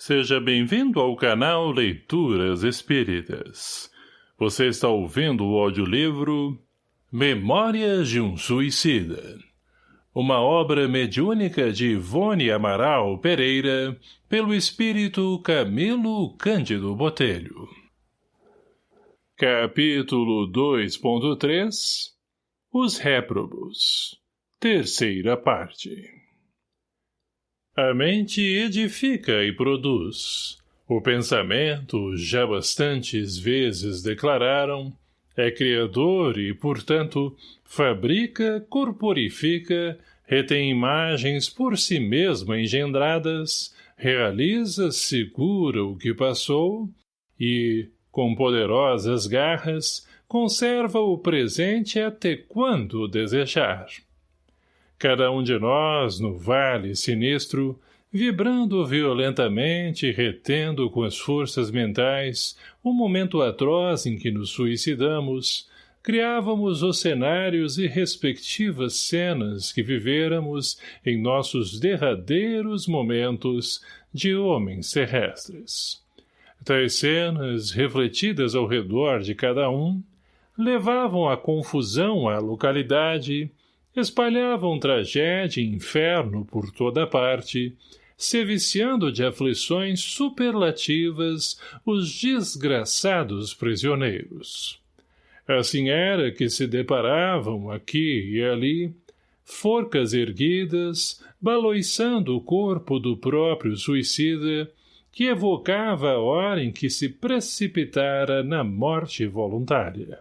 Seja bem-vindo ao canal Leituras Espíritas. Você está ouvindo o audiolivro Memórias de um Suicida. Uma obra mediúnica de Ivone Amaral Pereira, pelo espírito Camilo Cândido Botelho. Capítulo 2.3 Os Réprobos Terceira parte a mente edifica e produz. O pensamento, já bastantes vezes declararam, é criador e, portanto, fabrica, corporifica, retém imagens por si mesmo engendradas, realiza, segura o que passou e, com poderosas garras, conserva o presente até quando desejar. Cada um de nós, no vale sinistro, vibrando violentamente e retendo com as forças mentais o momento atroz em que nos suicidamos, criávamos os cenários e respectivas cenas que vivêramos em nossos derradeiros momentos de homens terrestres. Tais cenas, refletidas ao redor de cada um, levavam a confusão à localidade espalhavam tragédia e inferno por toda parte, se viciando de aflições superlativas os desgraçados prisioneiros. Assim era que se deparavam aqui e ali forcas erguidas, baloiçando o corpo do próprio suicida, que evocava a hora em que se precipitara na morte voluntária.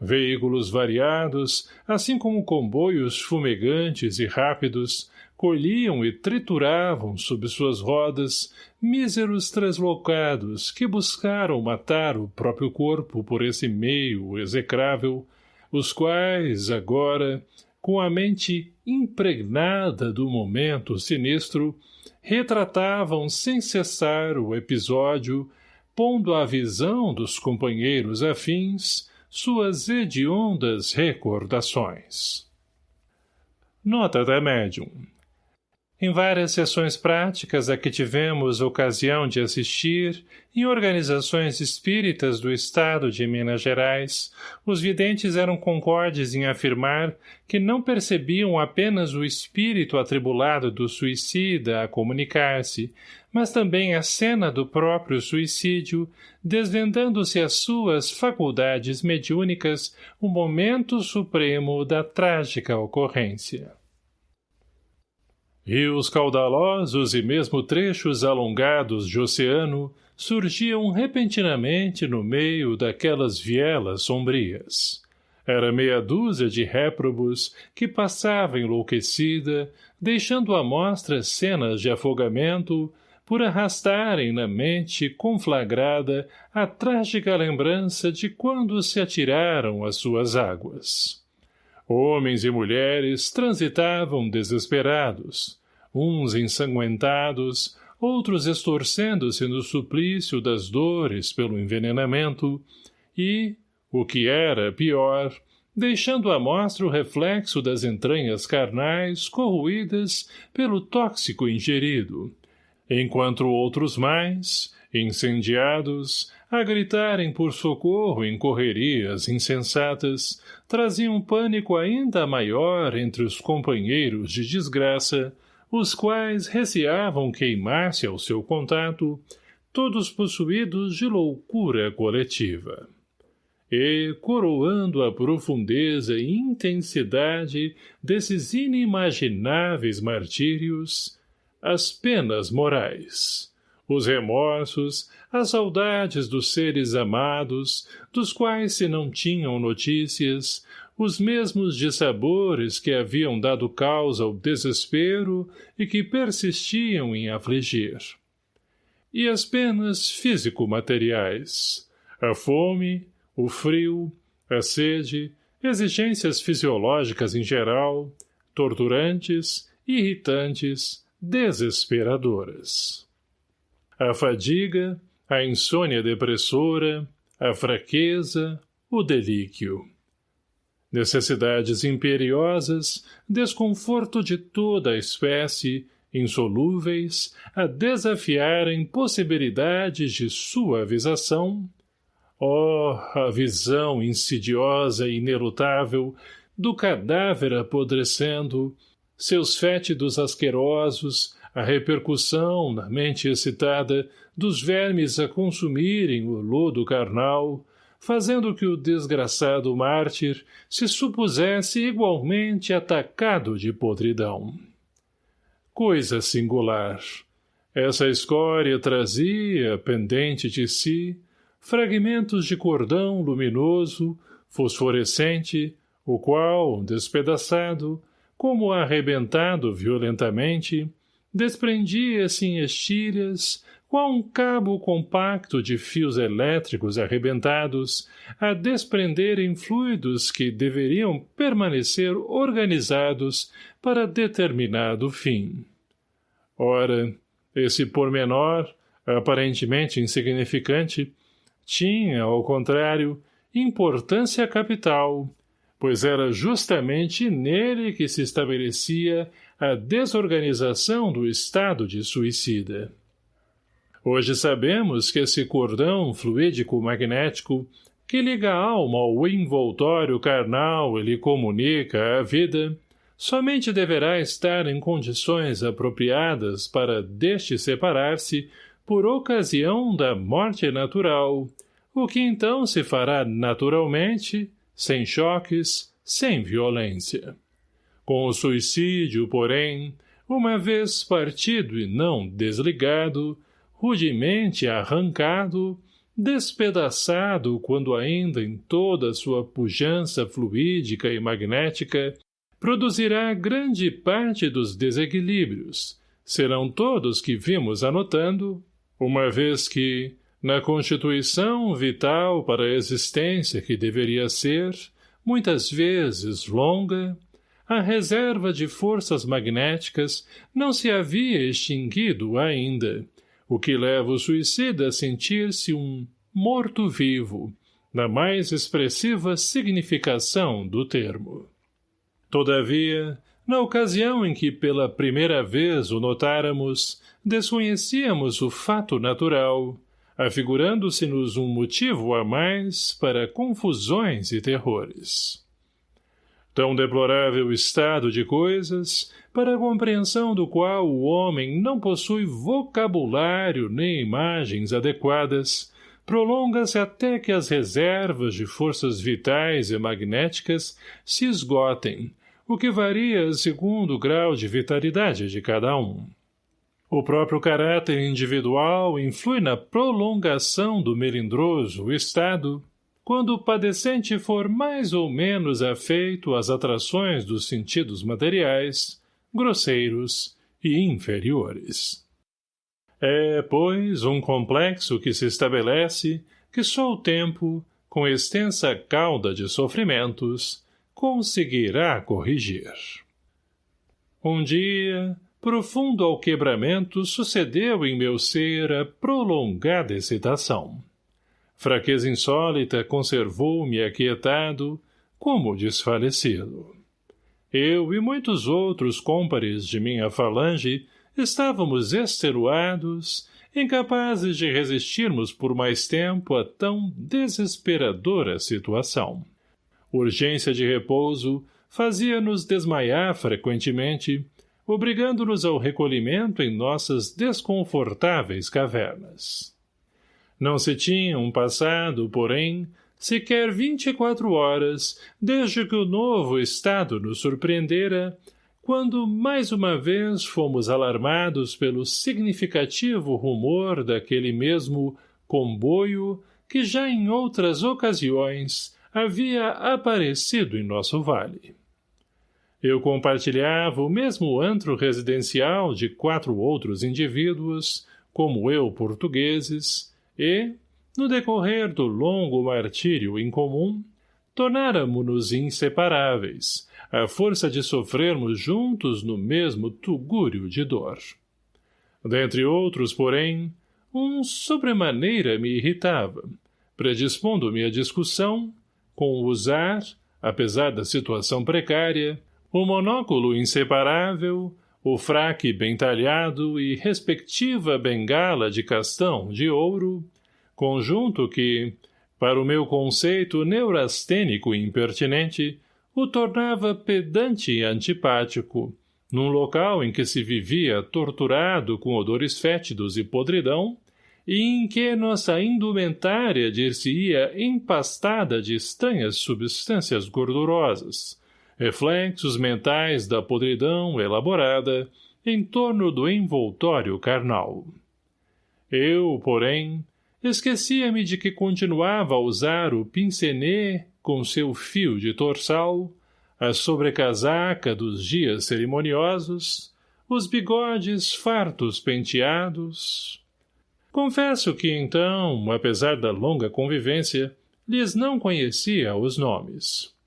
Veículos variados, assim como comboios fumegantes e rápidos, colhiam e trituravam sob suas rodas míseros translocados que buscaram matar o próprio corpo por esse meio execrável, os quais, agora, com a mente impregnada do momento sinistro, retratavam sem cessar o episódio, pondo à visão dos companheiros afins suas hediondas recordações. Nota da médium. Em várias sessões práticas a que tivemos ocasião de assistir, em organizações espíritas do Estado de Minas Gerais, os videntes eram concordes em afirmar que não percebiam apenas o espírito atribulado do suicida a comunicar-se, mas também a cena do próprio suicídio, desvendando-se as suas faculdades mediúnicas o momento supremo da trágica ocorrência. Rios caudalosos e mesmo trechos alongados de oceano surgiam repentinamente no meio daquelas vielas sombrias. Era meia dúzia de réprobos que passava enlouquecida, deixando à mostra cenas de afogamento, por arrastarem na mente conflagrada a trágica lembrança de quando se atiraram às suas águas. Homens e mulheres transitavam desesperados, uns ensanguentados, outros estorcendo-se no suplício das dores pelo envenenamento, e, o que era pior, deixando à mostra o reflexo das entranhas carnais corroídas pelo tóxico ingerido, enquanto outros mais, incendiados, a gritarem por socorro em correrias insensatas, traziam pânico ainda maior entre os companheiros de desgraça, os quais receavam queimar-se ao seu contato, todos possuídos de loucura coletiva. E, coroando a profundeza e intensidade desses inimagináveis martírios, as penas morais, os remorsos, as saudades dos seres amados, dos quais se não tinham notícias, os mesmos dissabores que haviam dado causa ao desespero e que persistiam em afligir. E as penas físico-materiais, a fome, o frio, a sede, exigências fisiológicas em geral, torturantes, irritantes, desesperadoras. A fadiga, a insônia depressora, a fraqueza, o delíquio. Necessidades imperiosas, desconforto de toda a espécie insolúveis, a desafiarem possibilidades de suavização, oh, a visão insidiosa e inelutável do cadáver apodrecendo, seus fétidos asquerosos, a repercussão, na mente excitada, dos vermes a consumirem o lodo carnal, fazendo que o desgraçado mártir se supusesse igualmente atacado de podridão. Coisa singular. Essa escória trazia, pendente de si, fragmentos de cordão luminoso, fosforescente, o qual, despedaçado, como arrebentado violentamente, desprendia-se em estilhas, qual um cabo compacto de fios elétricos arrebentados, a desprenderem fluidos que deveriam permanecer organizados para determinado fim. Ora, esse pormenor, aparentemente insignificante, tinha, ao contrário, importância capital, pois era justamente nele que se estabelecia a desorganização do estado de suicida. Hoje sabemos que esse cordão fluídico-magnético que liga a alma ao envoltório carnal e lhe comunica a vida, somente deverá estar em condições apropriadas para deste separar-se por ocasião da morte natural, o que então se fará naturalmente, sem choques, sem violência. Com o suicídio, porém, uma vez partido e não desligado, rudemente arrancado, despedaçado quando ainda em toda sua pujança fluídica e magnética, produzirá grande parte dos desequilíbrios. Serão todos que vimos anotando, uma vez que, na constituição vital para a existência que deveria ser, muitas vezes longa, a reserva de forças magnéticas não se havia extinguido ainda, o que leva o suicida a sentir-se um morto-vivo, na mais expressiva significação do termo. Todavia, na ocasião em que pela primeira vez o notáramos, desconhecíamos o fato natural, afigurando-se-nos um motivo a mais para confusões e terrores. Tão deplorável estado de coisas, para a compreensão do qual o homem não possui vocabulário nem imagens adequadas, prolonga-se até que as reservas de forças vitais e magnéticas se esgotem, o que varia segundo o grau de vitalidade de cada um. O próprio caráter individual influi na prolongação do melindroso estado, quando o padecente for mais ou menos afeito às atrações dos sentidos materiais, grosseiros e inferiores. É, pois, um complexo que se estabelece que só o tempo, com extensa cauda de sofrimentos, conseguirá corrigir. Um dia, profundo ao quebramento sucedeu em meu ser a prolongada excitação. Fraqueza insólita conservou-me aquietado, como desfalecido. Eu e muitos outros cômpares de minha falange estávamos extenuados, incapazes de resistirmos por mais tempo a tão desesperadora situação. Urgência de repouso fazia-nos desmaiar frequentemente, obrigando-nos ao recolhimento em nossas desconfortáveis cavernas. Não se tinham passado, porém, sequer vinte e quatro horas desde que o novo estado nos surpreendera, quando mais uma vez fomos alarmados pelo significativo rumor daquele mesmo comboio que já em outras ocasiões havia aparecido em nosso vale. Eu compartilhava o mesmo antro residencial de quatro outros indivíduos, como eu portugueses, e, no decorrer do longo martírio em comum, tornáramo-nos inseparáveis, à força de sofrermos juntos no mesmo tugúrio de dor. Dentre outros, porém, um sobremaneira me irritava, predispondo-me à discussão, com usar, apesar da situação precária, o monóculo inseparável, o fraque bem talhado e respectiva bengala de castão de ouro, conjunto que, para o meu conceito neurastênico e impertinente, o tornava pedante e antipático, num local em que se vivia torturado com odores fétidos e podridão, e em que nossa indumentária dir-se-ia empastada de estranhas substâncias gordurosas, reflexos mentais da podridão elaborada em torno do envoltório carnal. Eu, porém, esquecia-me de que continuava a usar o pincenê com seu fio de torçal, a sobrecasaca dos dias cerimoniosos, os bigodes fartos penteados. Confesso que então, apesar da longa convivência, lhes não conhecia os nomes.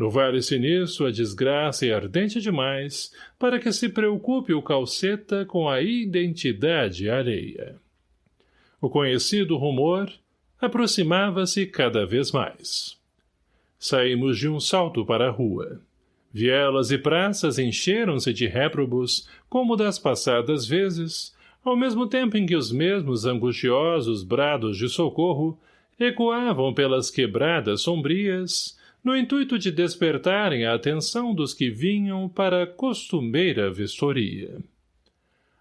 No Vale Sinistro a desgraça é ardente demais para que se preocupe o calceta com a identidade alheia. O conhecido rumor aproximava-se cada vez mais. Saímos de um salto para a rua. Vielas e praças encheram-se de réprobos, como das passadas vezes, ao mesmo tempo em que os mesmos angustiosos brados de socorro ecoavam pelas quebradas sombrias, no intuito de despertarem a atenção dos que vinham para a costumeira vistoria.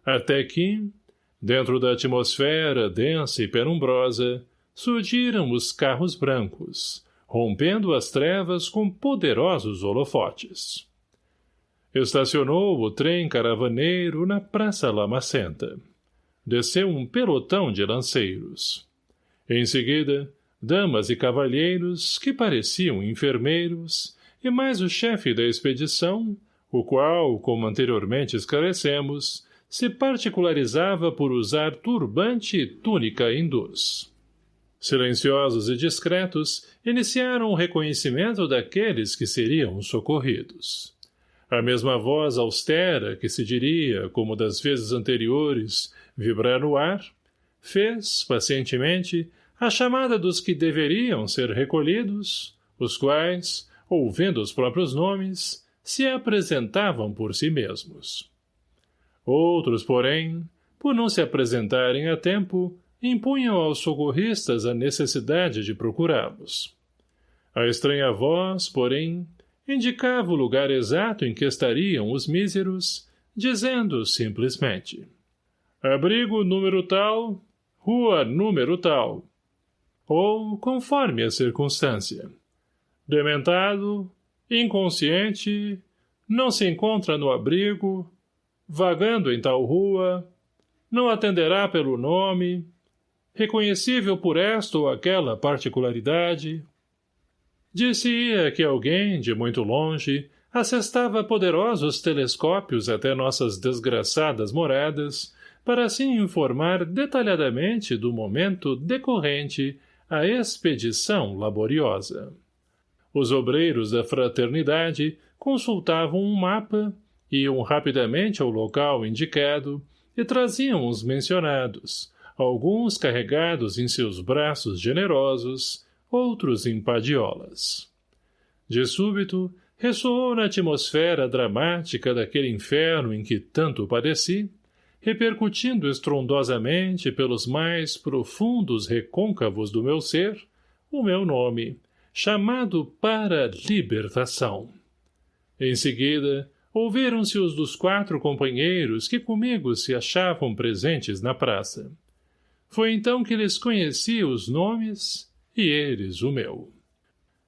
Até que, dentro da atmosfera densa e penumbrosa, surgiram os carros brancos, rompendo as trevas com poderosos holofotes. Estacionou o trem caravaneiro na Praça Lamacenta. Desceu um pelotão de lanceiros. Em seguida, damas e cavalheiros que pareciam enfermeiros, e mais o chefe da expedição, o qual, como anteriormente esclarecemos, se particularizava por usar turbante e túnica hindus. Silenciosos e discretos, iniciaram o reconhecimento daqueles que seriam socorridos. A mesma voz austera, que se diria, como das vezes anteriores, vibrar no ar, fez, pacientemente, a chamada dos que deveriam ser recolhidos, os quais, ouvindo os próprios nomes, se apresentavam por si mesmos. Outros, porém, por não se apresentarem a tempo, impunham aos socorristas a necessidade de procurá-los. A estranha voz, porém, indicava o lugar exato em que estariam os míseros, dizendo simplesmente Abrigo número tal, rua número tal. Ou conforme a circunstância. Dementado, inconsciente, não se encontra no abrigo, vagando em tal rua, não atenderá pelo nome, reconhecível por esta ou aquela particularidade. Disse-ia que alguém, de muito longe, assestava poderosos telescópios até nossas desgraçadas moradas, para assim informar detalhadamente do momento decorrente a expedição laboriosa. Os obreiros da fraternidade consultavam um mapa, iam rapidamente ao local indicado e traziam os mencionados, alguns carregados em seus braços generosos, outros em padiolas. De súbito, ressoou na atmosfera dramática daquele inferno em que tanto padeci, repercutindo estrondosamente pelos mais profundos recôncavos do meu ser, o meu nome, chamado para libertação. Em seguida, ouviram-se os dos quatro companheiros que comigo se achavam presentes na praça. Foi então que lhes conheci os nomes e eles o meu.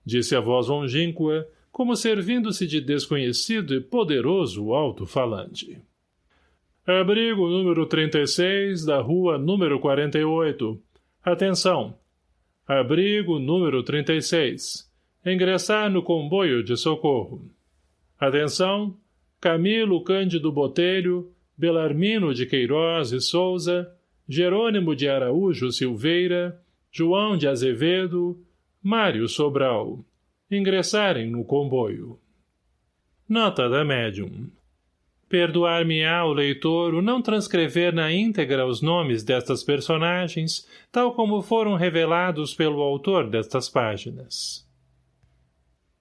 Disse a voz longínqua, como servindo-se de desconhecido e poderoso alto-falante. Abrigo número 36 da rua número 48. Atenção! Abrigo número 36. Ingressar no comboio de socorro. Atenção! Camilo Cândido Botelho, Belarmino de Queiroz e Souza, Jerônimo de Araújo Silveira, João de Azevedo, Mário Sobral. Ingressarem no comboio. Nota da médium. Perdoar-me-á o leitor o não transcrever na íntegra os nomes destas personagens, tal como foram revelados pelo autor destas páginas.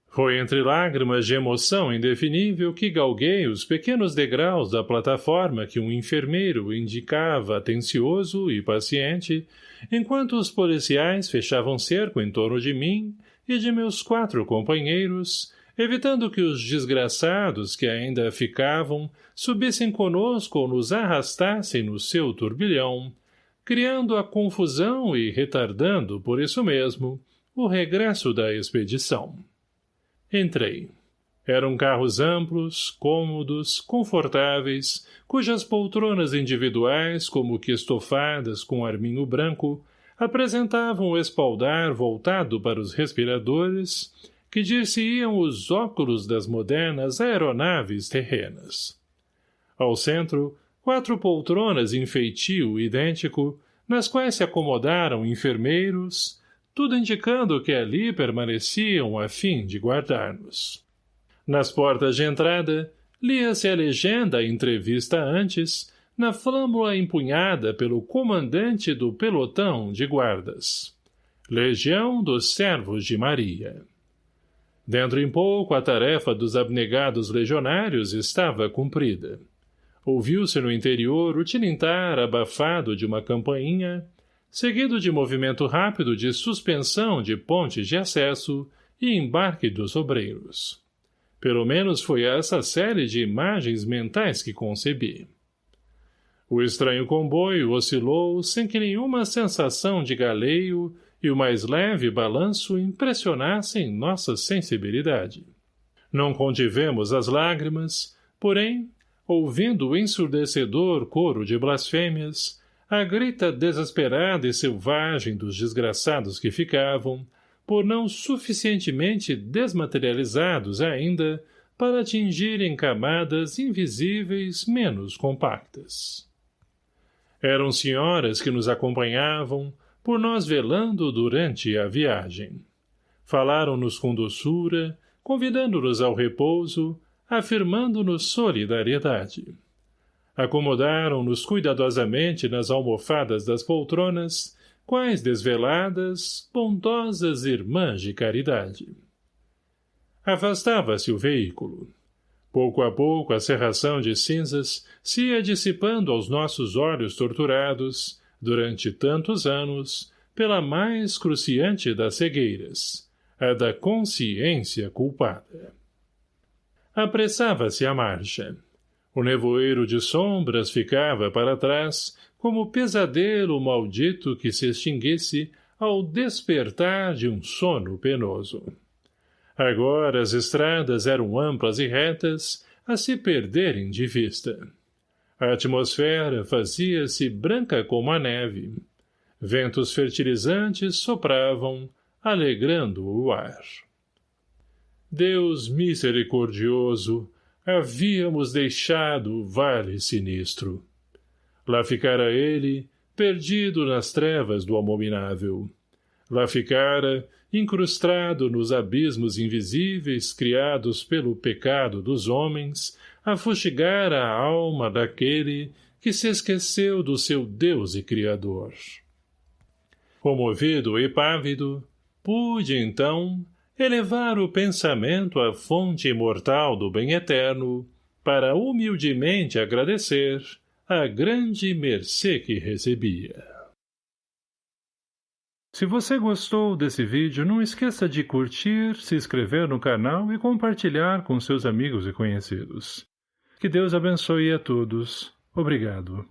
Foi entre lágrimas de emoção indefinível que galguei os pequenos degraus da plataforma que um enfermeiro indicava atencioso e paciente, enquanto os policiais fechavam cerco em torno de mim e de meus quatro companheiros, evitando que os desgraçados que ainda ficavam subissem conosco ou nos arrastassem no seu turbilhão, criando a confusão e retardando, por isso mesmo, o regresso da expedição. Entrei. Eram carros amplos, cômodos, confortáveis, cujas poltronas individuais, como que estofadas com arminho branco, apresentavam o espaldar voltado para os respiradores, que dir-se-iam os óculos das modernas aeronaves terrenas. Ao centro, quatro poltronas em feitio idêntico, nas quais se acomodaram enfermeiros, tudo indicando que ali permaneciam a fim de guardar-nos. Nas portas de entrada, lia-se a legenda entrevista antes, na flâmula empunhada pelo comandante do pelotão de guardas. Legião dos Servos de Maria. Dentro em pouco a tarefa dos abnegados legionários estava cumprida. Ouviu-se no interior o tilintar abafado de uma campainha, seguido de movimento rápido de suspensão de pontes de acesso e embarque dos obreiros. Pelo menos foi essa série de imagens mentais que concebi. O estranho comboio oscilou sem que nenhuma sensação de galeio e o mais leve balanço impressionassem nossa sensibilidade. Não contivemos as lágrimas, porém, ouvindo o ensurdecedor coro de blasfêmias, a grita desesperada e selvagem dos desgraçados que ficavam, por não suficientemente desmaterializados ainda, para atingirem camadas invisíveis menos compactas. Eram senhoras que nos acompanhavam, por nós velando durante a viagem. Falaram-nos com doçura, convidando-nos ao repouso, afirmando-nos solidariedade acomodaram-nos cuidadosamente nas almofadas das poltronas, quais desveladas, bondosas irmãs de caridade. Afastava-se o veículo. Pouco a pouco a serração de cinzas se ia dissipando aos nossos olhos torturados, durante tantos anos, pela mais cruciante das cegueiras, a da consciência culpada. Apressava-se a marcha. O nevoeiro de sombras ficava para trás, como pesadelo maldito que se extinguisse ao despertar de um sono penoso. Agora as estradas eram amplas e retas, a se perderem de vista. A atmosfera fazia-se branca como a neve. Ventos fertilizantes sopravam, alegrando o ar. Deus misericordioso, havíamos deixado o vale sinistro. Lá ficara ele, perdido nas trevas do abominável. Lá ficara, incrustado nos abismos invisíveis criados pelo pecado dos homens, a fustigar a alma daquele que se esqueceu do seu Deus e Criador. Comovido e pávido, pude, então, elevar o pensamento à fonte imortal do bem eterno, para humildemente agradecer a grande mercê que recebia. Se você gostou desse vídeo, não esqueça de curtir, se inscrever no canal e compartilhar com seus amigos e conhecidos. Que Deus abençoe a todos. Obrigado.